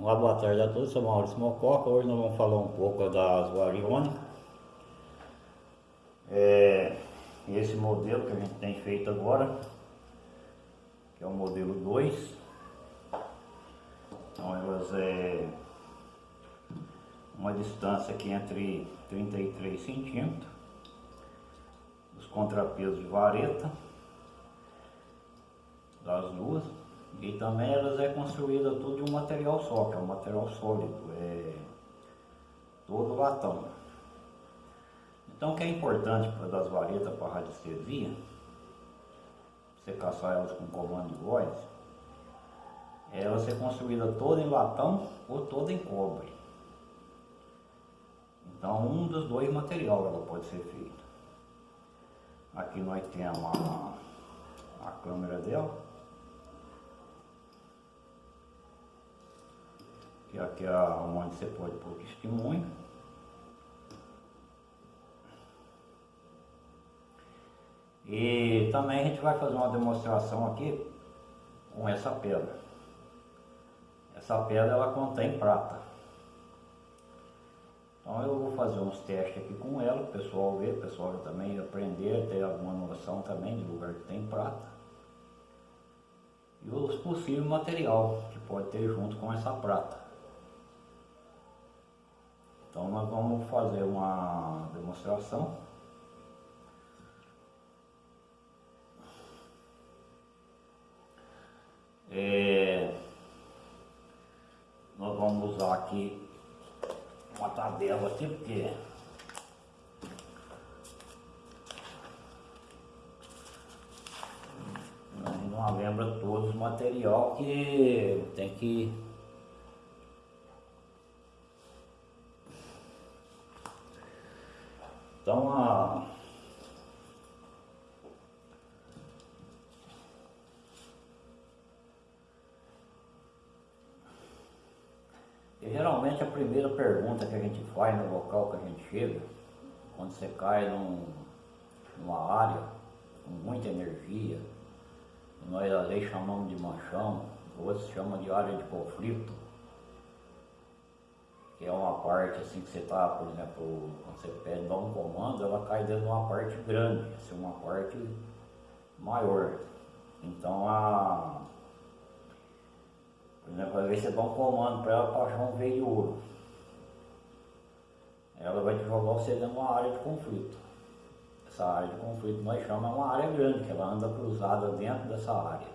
Olá, boa tarde a todos, sou Maurício Mococa. Hoje nós vamos falar um pouco das variônicas. É, esse modelo que a gente tem feito agora, que é o modelo 2. Então elas é uma distância aqui entre 33 centímetros. Os contrapesos de vareta das duas. E também elas é construída tudo de um material só, que é um material sólido, é todo latão. Então o que é importante para das varetas para radiestesia, você caçar elas com comando de voz, é ela ser construída toda em latão ou toda em cobre. Então um dos dois materiais ela pode ser feita. Aqui nós temos a, a câmera dela. Que aqui é onde você pode pôr testemunho. E também a gente vai fazer uma demonstração aqui com essa pedra. Essa pedra ela contém prata. Então eu vou fazer uns testes aqui com ela, o pessoal ver, o pessoal também aprender, ter alguma noção também de lugar que tem prata. E os possíveis material que pode ter junto com essa prata. Então nós vamos fazer uma demonstração. É, nós vamos usar aqui uma tabela aqui, porque não lembra todos os material que tem que Então a E geralmente a primeira pergunta que a gente faz no local que a gente chega, quando você cai num, numa área com muita energia, nós ali chamamos de manchão, outros chamam de área de conflito, que é uma parte assim que você está, por exemplo, quando você pede um comando, ela cai dentro de uma parte grande, assim, uma parte maior. Então a. Por exemplo, às vezes você dá um comando para ela para achar um veio ouro. Ela vai te jogar você dentro de uma área de conflito. Essa área de conflito nós chamamos uma área grande, que ela anda cruzada dentro dessa área.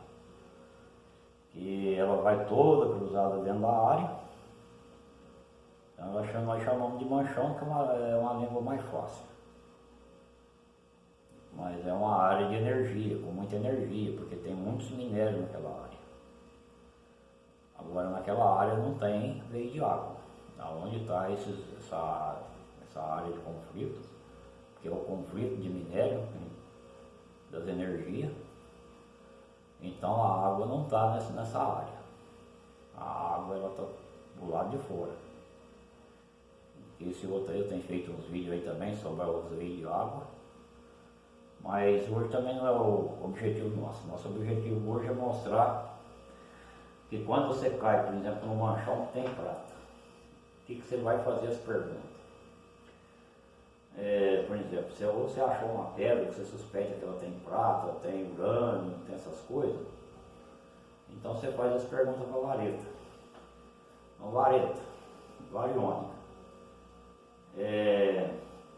E ela vai toda cruzada dentro da área então nós chamamos de manchão, que é uma, é uma língua mais fácil. Mas é uma área de energia, com muita energia, porque tem muitos minérios naquela área. Agora naquela área não tem veio de água. Onde está essa, essa área de conflito, que é o conflito de minério, né, das energias, então a água não está nessa, nessa área. A água está do lado de fora. Esse outro aí eu tenho feito uns vídeos aí também sobre os vídeos de água. Mas hoje também não é o objetivo nosso. Nosso objetivo hoje é mostrar que quando você cai, por exemplo, no manchão que tem prata, o que, que você vai fazer as perguntas? É, por exemplo, se você achou uma pedra que você suspeita que ela tem prata, tem urânio, tem essas coisas, então você faz as perguntas para a vareta. Então, vareta, variônica é,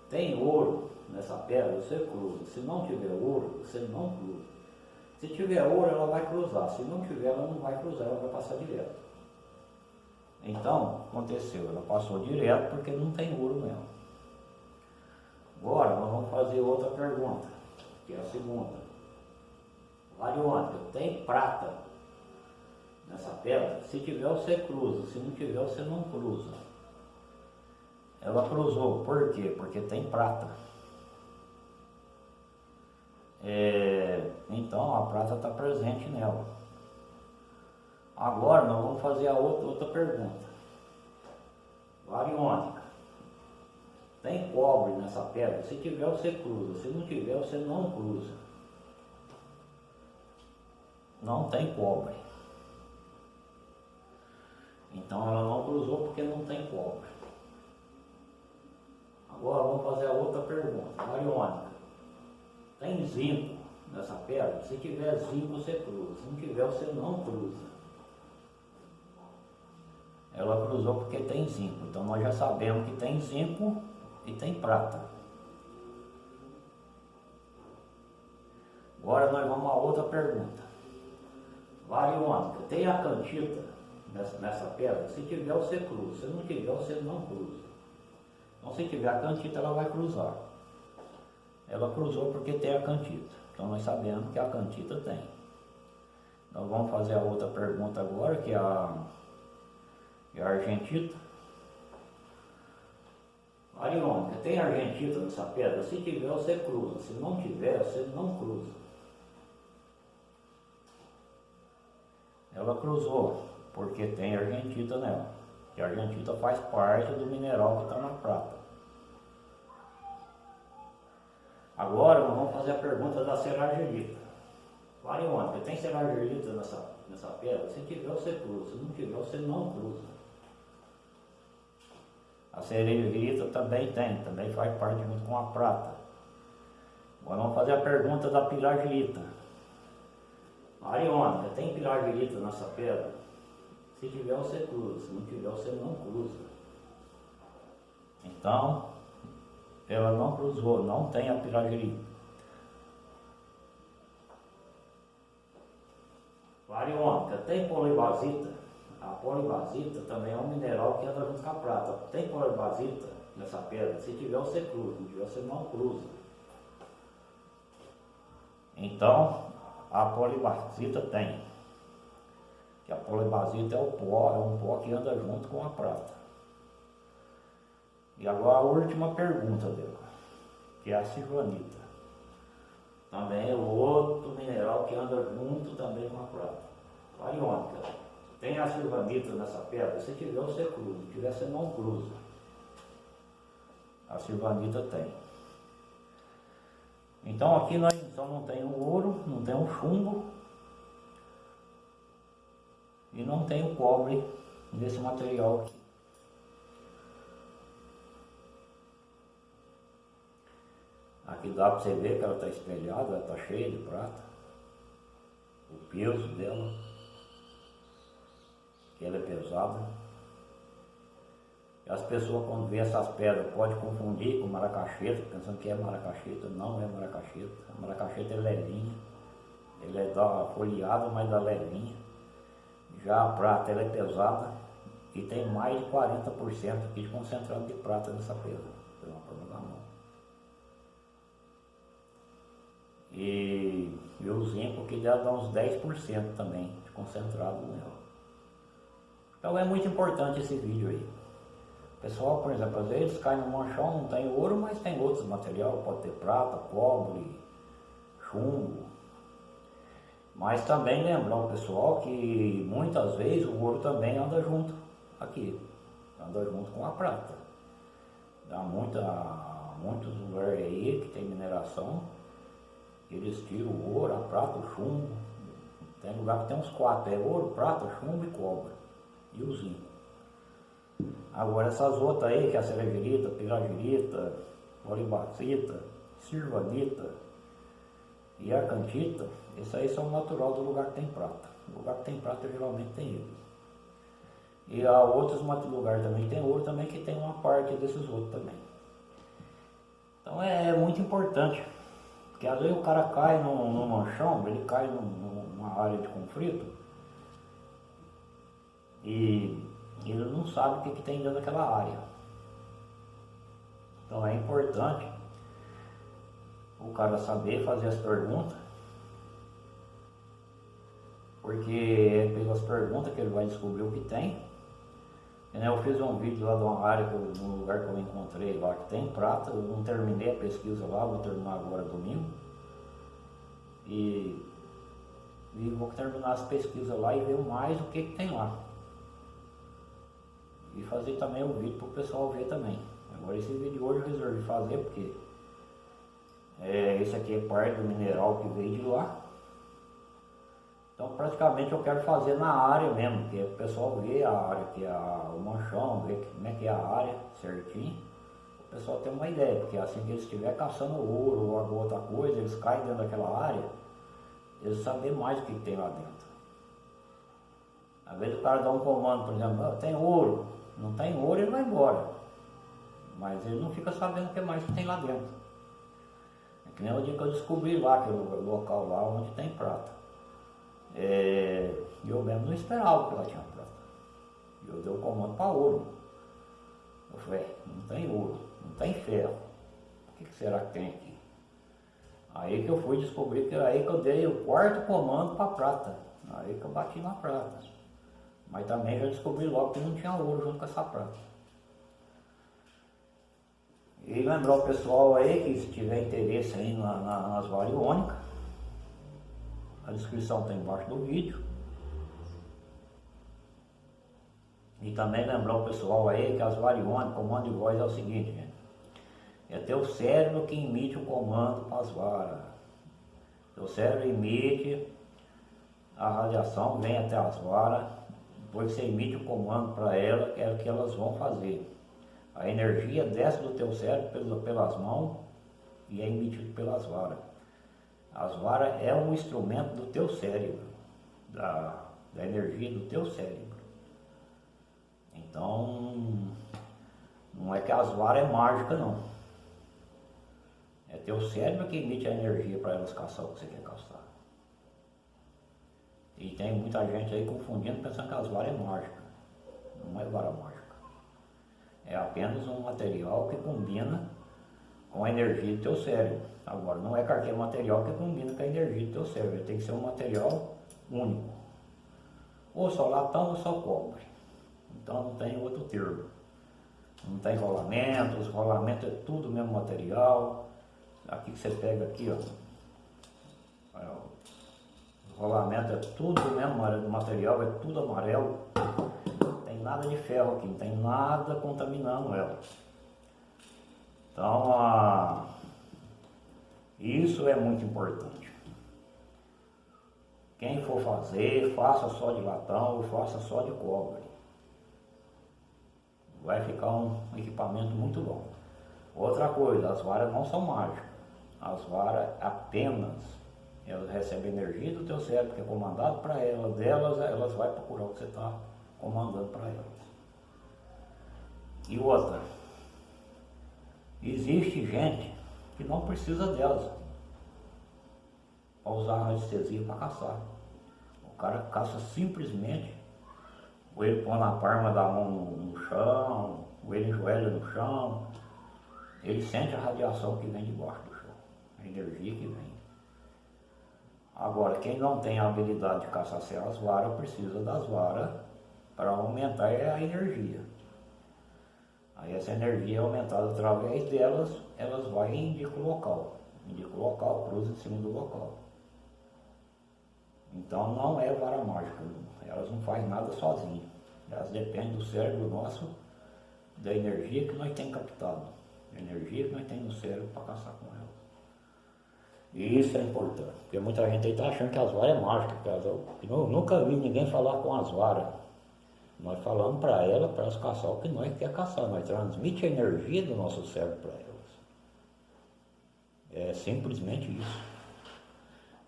tem ouro nessa pedra, você cruza. Se não tiver ouro, você não cruza. Se tiver ouro, ela vai cruzar. Se não tiver, ela não vai cruzar, ela vai passar direto. Então, aconteceu, ela passou direto porque não tem ouro nela. Agora, nós vamos fazer outra pergunta, que é a segunda. Variônica, tem prata nessa pedra? Se tiver, você cruza. Se não tiver, você não cruza. Ela cruzou, por quê? Porque tem prata. É, então a prata está presente nela. Agora nós vamos fazer a outra, outra pergunta. Variônica. Tem cobre nessa pedra? Se tiver você cruza, se não tiver você não cruza. Não tem cobre. Então ela não cruzou porque não tem cobre. Agora vamos fazer a outra pergunta. Mariônica, tem zinco nessa pedra? Se tiver zinco, você cruza. Se não tiver, você não cruza. Ela cruzou porque tem zinco. Então nós já sabemos que tem zinco e tem prata. Agora nós vamos a outra pergunta. Variônica, tem a cantita nessa, nessa pedra? Se tiver, você cruza. Se não tiver, você não cruza. Então se tiver a cantita, ela vai cruzar. Ela cruzou porque tem a cantita. Então nós sabemos que a cantita tem. Então vamos fazer a outra pergunta agora, que é a, é a argentita. Ariônica, tem argentita nessa pedra? Se tiver, você cruza. Se não tiver, você não cruza. Ela cruzou, porque tem argentita nela. E a argentita faz parte do mineral que está na prata. Agora vamos fazer a pergunta da serragilita. Ariônica, tem serragilita nessa, nessa pedra? Se tiver, você cruza. Se não tiver, você não cruza. A sererita também tem, também faz parte junto com a prata. Agora vamos fazer a pergunta da piragilita. Ariônica, tem piragilita nessa pedra? Se tiver, você cruza. Se não tiver, você não cruza. Então, ela não cruzou, não tem a piragilita. Ariônica, tem polibasita? A polibasita também é um mineral que anda junto com a prata. Tem polibasita nessa pedra? Se tiver, você cruza. Se tiver, você não cruza. Então, a polibasita tem. Que a polibasita é o pó, é um pó que anda junto com a prata. E agora a última pergunta dela, que é a silvanita. Também é outro mineral que anda junto também com a prata. A iônica. Tem a silvanita nessa pedra? Se tiver, você cruza. Se tiver, você não cruza. A silvanita tem. Então aqui nós então não tem o ouro, não tem o chumbo e não tem o cobre nesse material aqui. Aqui dá para você ver que ela está espelhada, ela está cheia de prata. O peso dela que ela é pesada. As pessoas quando vê essas pedras podem confundir com maracaxeta, pensando que é maracaxeta, não é maracaxeta. A maracaxeta é levinha, ela é da folheada, mas da levinha. Já a prata ela é pesada e tem mais de 40% aqui de concentrado de prata nessa pedra, pela forma da mão. E, e o zinco que dá uns 10% também de concentrado nela. Então é muito importante esse vídeo aí. Pessoal, por exemplo, às vezes cai no manchão, não tem ouro, mas tem outros materiais, pode ter prata, cobre, chumbo. Mas também lembrar o pessoal que muitas vezes o ouro também anda junto aqui, anda junto com a prata. Dá muita, muitos lugares aí que tem mineração, eles tiram o ouro, a prata, o chumbo. Tem lugar que tem uns quatro, é ouro, prata, chumbo e cobre e o zinco. Agora essas outras aí, que é a cerevirita, piragirita, olibacita, sirvanita e arcantita, esses aí são natural do lugar que tem prata. O lugar que tem prata geralmente tem ele. E há outros lugares também tem ouro também que tem uma parte desses outros também. Então é, é muito importante. Porque às vezes o cara cai num, num manchão, ele cai num, numa área de conflito, e ele não sabe o que, que tem dentro daquela área. Então é importante o cara saber fazer as perguntas, porque é pelas perguntas que ele vai descobrir o que tem. Eu fiz um vídeo lá de uma área, que eu, num lugar que eu encontrei lá que tem prata, eu não terminei a pesquisa lá, vou terminar agora domingo. E, e vou terminar as pesquisas lá e ver mais o que, que tem lá e fazer também o vídeo para o pessoal ver também. Agora esse vídeo hoje eu resolvi fazer porque é, esse aqui é parte do mineral que veio de lá. Então praticamente eu quero fazer na área mesmo, que o pessoal vê a área, que é o manchão, vê como é que é a área certinho, o pessoal tem uma ideia, porque assim que eles estiverem caçando ouro ou alguma outra coisa, eles caem dentro daquela área, eles sabem mais o que tem lá dentro. Às vezes o cara dá um comando, por exemplo, ah, tem ouro, não tem ouro ele vai embora. Mas ele não fica sabendo o que mais que tem lá dentro. É nem o dia que eu descobri lá, que o local lá onde tem prata. É, eu mesmo não esperava que ela tinha prata. Eu dei o comando para ouro. Eu falei, é, não tem ouro, não tem ferro. O que, que será que tem aqui? Aí que eu fui descobrir que era aí que eu dei o quarto comando para prata. Aí que eu bati na prata. Mas também já descobri logo que não tinha ouro junto com essa prata. E lembrar o pessoal aí que se tiver interesse aí na, na, nas variônicas, a descrição está embaixo do vídeo. E também lembrar o pessoal aí que as variônicas, comando de voz é o seguinte, gente. É teu cérebro que emite o comando para as varas. Teu cérebro emite a radiação, vem até as varas, depois você emite o comando para ela, que é o que elas vão fazer. A energia desce do teu cérebro pelas mãos e é emitido pelas varas. As varas é um instrumento do teu cérebro, da, da energia do teu cérebro. Então, não é que as varas é mágica não. É teu cérebro que emite a energia para elas caçar o que você quer caçar. E tem muita gente aí confundindo, pensando que as varas é mágica. Não é vara mágica. É apenas um material que combina com a energia do teu cérebro. Agora, não é qualquer material que combina com a energia do teu cérebro. Tem que ser um material único. Ou só latão ou só cobre. Então não tem outro termo. Não tem rolamento, os rolamentos é tudo o mesmo material. Aqui que você pega aqui, ó. O rolamento é tudo o mesmo material, é tudo amarelo nada de ferro aqui, não tem nada contaminando ela. Então, isso é muito importante. Quem for fazer, faça só de latão ou faça só de cobre. Vai ficar um equipamento muito bom. Outra coisa, as varas não são mágicas. As varas apenas, elas recebem energia do teu cérebro, que é comandado para elas, delas, elas vão procurar o que você está comandando para elas. E outra, existe gente que não precisa delas para usar anestesia para caçar. O cara caça simplesmente, ou ele põe na palma da mão no, no chão, ou ele enjoelha no chão, ele sente a radiação que vem debaixo do chão, a energia que vem. Agora, quem não tem a habilidade de caçar as varas, precisa das varas para aumentar a energia. Aí essa energia é aumentada através delas, elas vão e indicam o local. Indica o local, cruza em cima do local. Então não é vara mágica, elas não fazem nada sozinhas. Elas dependem do cérebro nosso, da energia que nós temos captado, da energia que nós temos no cérebro para caçar com elas. E isso é importante, porque muita gente aí está achando que as varas é mágica, eu nunca vi ninguém falar com as varas. Nós falamos para ela, para elas caçar o que nós quer caçar, nós transmite a energia do nosso cérebro para elas. É simplesmente isso.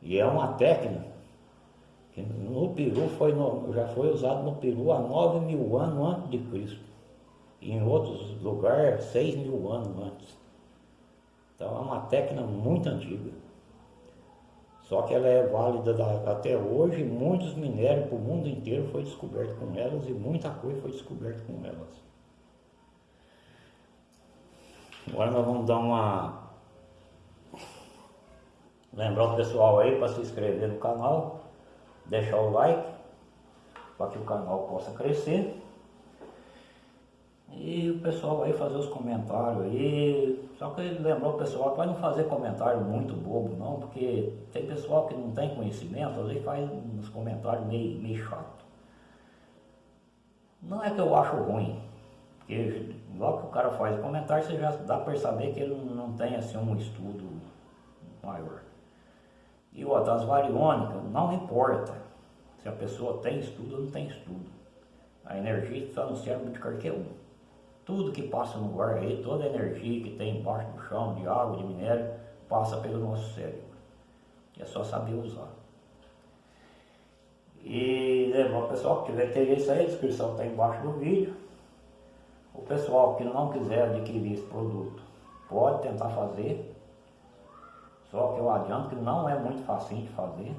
E é uma técnica que no Peru foi no, já foi usado no Peru há 9 mil anos antes de Cristo. E em outros lugares, 6 mil anos antes. Então é uma técnica muito antiga. Só que ela é válida até hoje, muitos minérios para o mundo inteiro foi descoberto com elas e muita coisa foi descoberta com elas. Agora nós vamos dar uma. Lembrar o pessoal aí para se inscrever no canal, deixar o like, para que o canal possa crescer. E o pessoal aí fazer os comentários aí. Só que lembrou o pessoal para não fazer comentário muito bobo não, porque tem pessoal que não tem conhecimento, às vezes faz uns comentários meio, meio chato. Não é que eu acho ruim, porque logo que o cara faz o comentário, você já dá para saber que ele não tem assim um estudo maior. E outra, as variônicas, não importa se a pessoa tem estudo ou não tem estudo. A energia só não serve de qualquer um. Tudo que passa no ar aí, toda a energia que tem embaixo do chão, de água, de minério, passa pelo nosso cérebro. É só saber usar. E lembra, o pessoal que tiver interesse aí, a descrição está embaixo do vídeo. O pessoal que não quiser adquirir esse produto, pode tentar fazer. Só que eu adianto que não é muito fácil de fazer.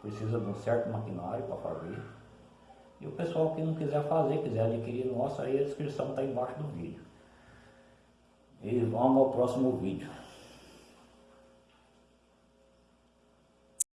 Precisa de um certo maquinário para fazer. E o pessoal que não quiser fazer, quiser adquirir nosso, aí a descrição está embaixo do vídeo. E vamos ao próximo vídeo.